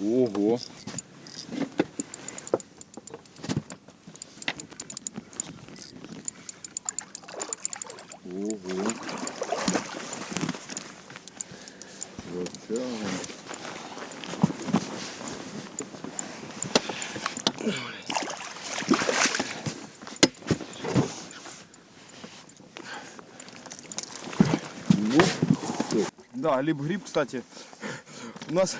Ого. Ого. Затягиваем. Да, лип-гриб, кстати, у нас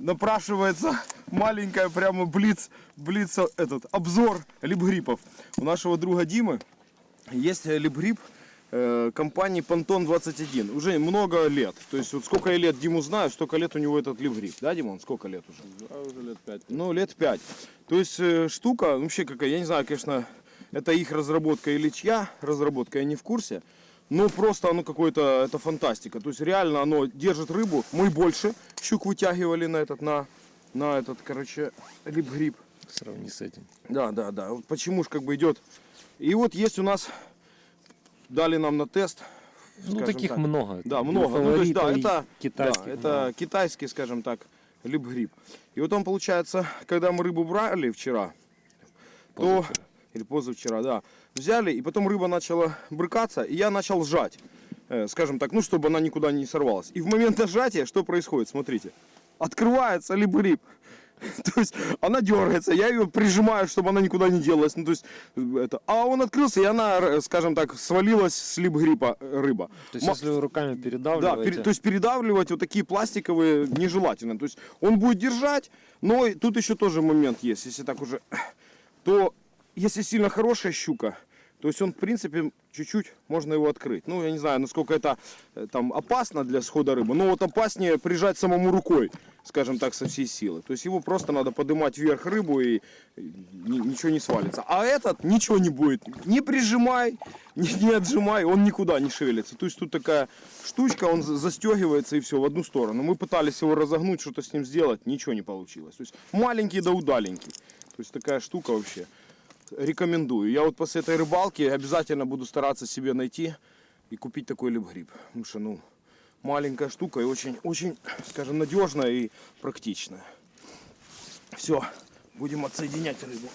напрашивается маленькая прямо блиц, блиц этот обзор лип-гриппов. У нашего друга Димы есть лип-гриб э, компании Pantone 21. Уже много лет. То есть вот сколько я лет Диму знаю, столько лет у него этот лип-гриб. Да, Димон? Сколько лет уже? Да, уже лет пять. Ну, лет пять. То есть э, штука, вообще какая, я не знаю, конечно, это их разработка или чья разработка, я не в курсе. Но просто оно какое-то, это фантастика. То есть реально оно держит рыбу. Мы больше щук вытягивали на этот, на, на этот, короче, лип-гриб. Сравни с этим. Да, да, да. Вот почему ж как бы идет. И вот есть у нас, дали нам на тест. Ну, таких так. много. Да, много. Ну, то есть, да, это, китайских. да, это китайский, скажем так, лип-гриб. И вот он, получается, когда мы рыбу брали вчера, то, Позавчера. Или позавчера, да, взяли, и потом рыба начала брыкаться, и я начал сжать, э, скажем так, ну, чтобы она никуда не сорвалась. И в момент нажатия что происходит, смотрите, открывается лип-гриб. То есть она дергается, я ее прижимаю, чтобы она никуда не делась. Ну, то есть, э, это, а он открылся, и она, э, скажем так, свалилась с лип-грипа э, рыба. То есть, Ма- если вы руками да, передавливаете, пере- то есть передавливать вот такие пластиковые нежелательно. То есть он будет держать, но тут еще тоже момент есть, если так уже, то если сильно хорошая щука, то есть он в принципе чуть-чуть можно его открыть. Ну я не знаю, насколько это э, там опасно для схода рыбы, но вот опаснее прижать самому рукой, скажем так, со всей силы. То есть его просто надо поднимать вверх рыбу и э, ни- ничего не свалится. А этот ничего не будет. Не прижимай, не, не отжимай, он никуда не шевелится. То есть тут такая штучка, он за- застегивается и все в одну сторону. Мы пытались его разогнуть, что-то с ним сделать, ничего не получилось. То есть маленький да удаленький. То есть такая штука вообще. Рекомендую. Я вот после этой рыбалки обязательно буду стараться себе найти и купить такой лип-гриб. Потому что, ну, маленькая штука и очень, очень, скажем, надежная и практичная. Все, будем отсоединять рыбу.